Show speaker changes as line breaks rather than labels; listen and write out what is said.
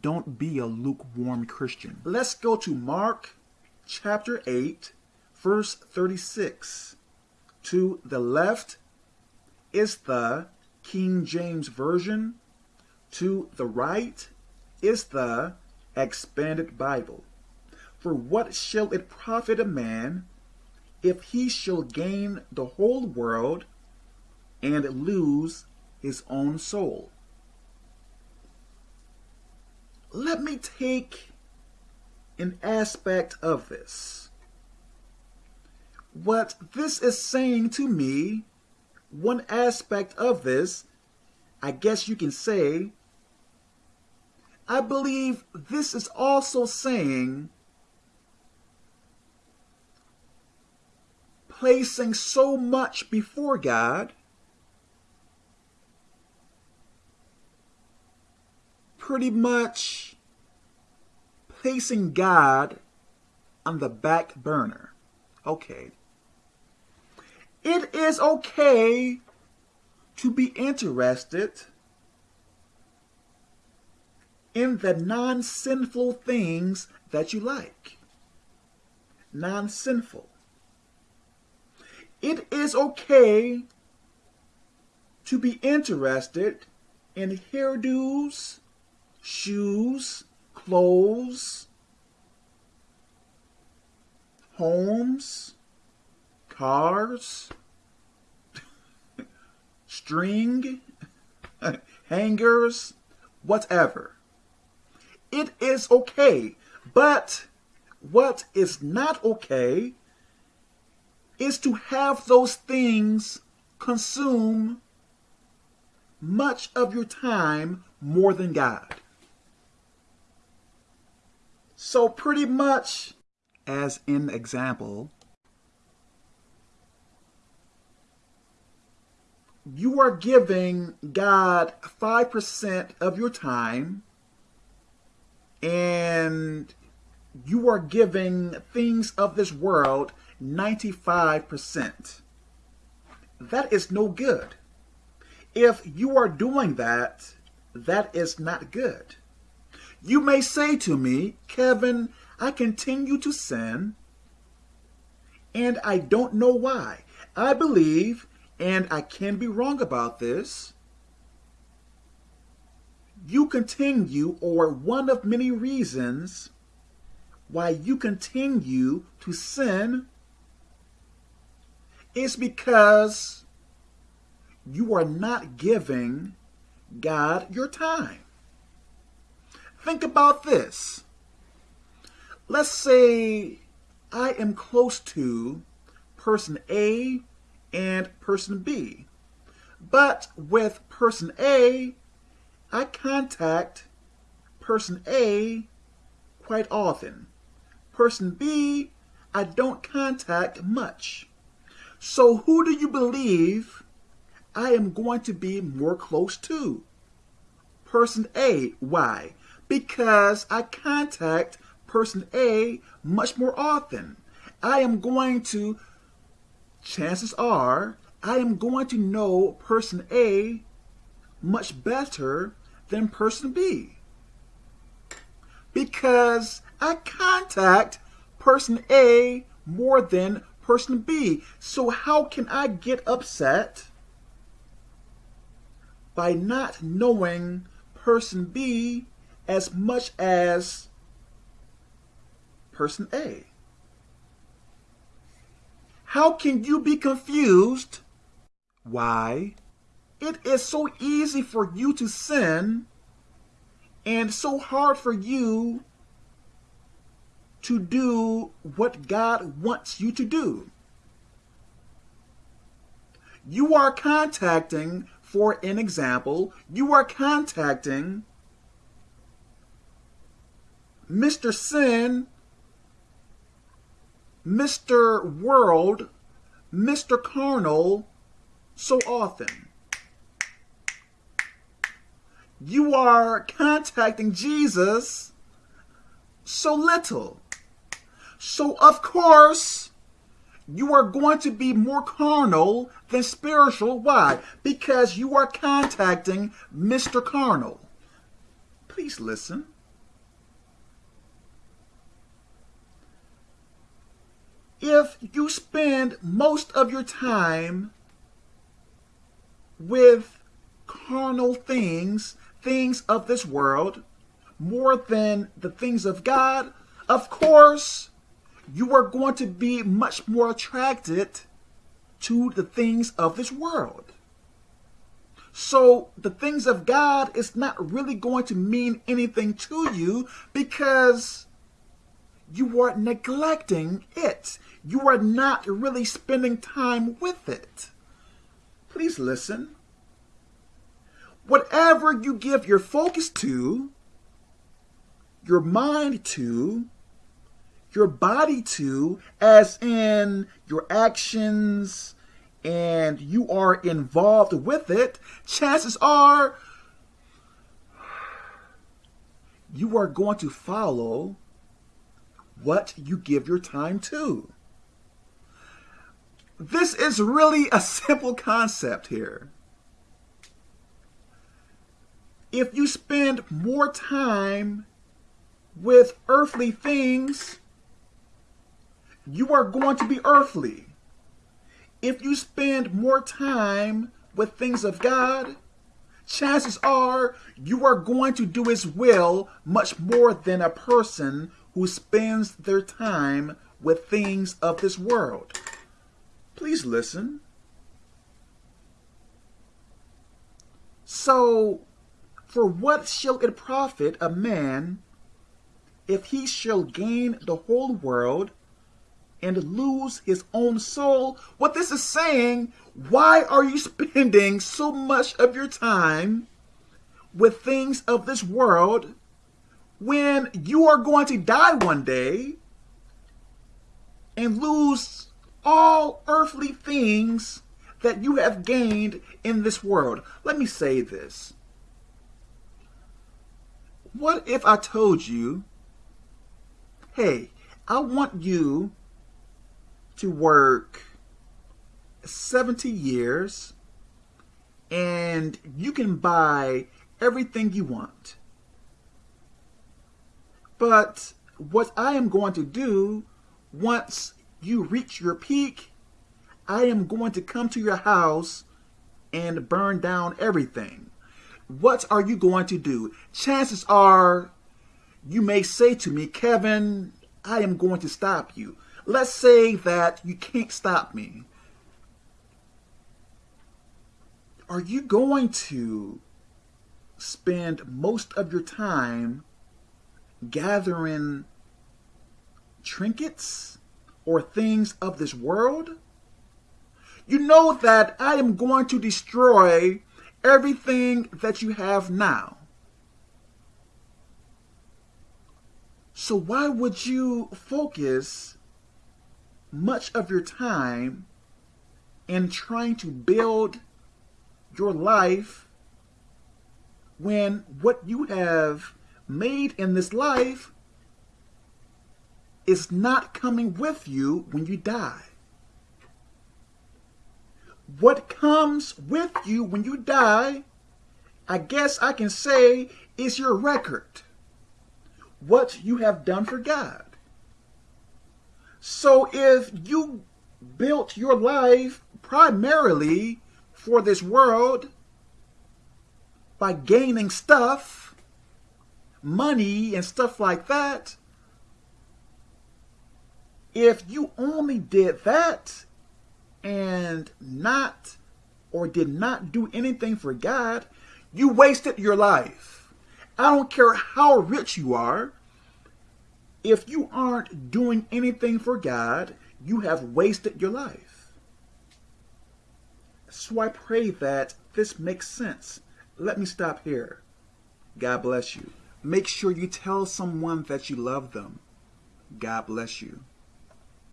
don't be a lukewarm Christian.
Let's go to Mark chapter 8, verse 36. To the left is the King James Version. To the right is the Expanded Bible. For what shall it profit a man if he shall gain the whole world and lose his own soul? Let me take an aspect of this. What this is saying to me, one aspect of this, I guess you can say, I believe this is also saying placing so much before God pretty much placing God on the back burner. Okay. It is okay to be interested in the non sinful things that you like. Non sinful. It is okay to be interested in hairdos, shoes, clothes, homes, cars, string, hangers, whatever. It is okay. But what is not okay is to have those things consume much of your time more than God. So pretty much,
as in example,
you are giving God 5% of your time and you are giving things of this world 95%. That is no good. If you are doing that, that is not good. You may say to me, Kevin, I continue to sin, and I don't know why. I believe, and I can be wrong about this, you continue, or one of many reasons why you continue to sin is because you are not giving God your time. Think about this. Let's say I am close to person A and person B. But with person A, I contact person A quite often. Person B, I don't contact much. So who do you believe I am going to be more close to? Person A. Why? Because I contact person A much more often. I am going to, chances are, I am going to know person A much better than person B. Because I contact person A more than person B. So how can I get upset by not knowing person B as much as person A. How can you be confused? Why? It is so easy for you to sin and so hard for you to do what God wants you to do. You are contacting, for an example, you are contacting Mr. Sin, Mr. World, Mr. Carnal so often. You are contacting Jesus so little. So, of course, you are going to be more carnal than spiritual. Why? Because you are contacting Mr. Carnal. Please listen. If you spend most of your time with carnal things, things of this world, more than the things of God, of course, you are going to be much more attracted to the things of this world. So the things of God is not really going to mean anything to you because you are neglecting it. You are not really spending time with it. Please listen. Whatever you give your focus to, your mind to, your body to, as in your actions, and you are involved with it, chances are you are going to follow what you give your time to. This is really a simple concept here. If you spend more time with earthly things, you are going to be earthly. If you spend more time with things of God, chances are you are going to do His will much more than a person who spends their time with things of this world. Please listen. So, for what shall it profit a man if he shall gain the whole world and lose his own soul? What this is saying, why are you spending so much of your time with things of this world when you are going to die one day and lose all earthly things that you have gained in this world. Let me say this. What if I told you, hey, I want you to work 70 years and you can buy everything you want. But what I am going to do once you reach your peak, I am going to come to your house and burn down everything. What are you going to do? Chances are you may say to me, Kevin, I am going to stop you. Let's say that you can't stop me. Are you going to spend most of your time gathering trinkets or things of this world, you know that I am going to destroy everything that you have now. So why would you focus much of your time in trying to build your life when what you have made in this life is not coming with you when you die. What comes with you when you die, I guess I can say, is your record. What you have done for God. So if you built your life primarily for this world by gaining stuff, money and stuff like that, if you only did that and not or did not do anything for God, you wasted your life. I don't care how rich you are. If you aren't doing anything for God, you have wasted your life. So I pray that this makes sense. Let me stop here. God bless you. Make sure you tell someone that you love them. God bless you.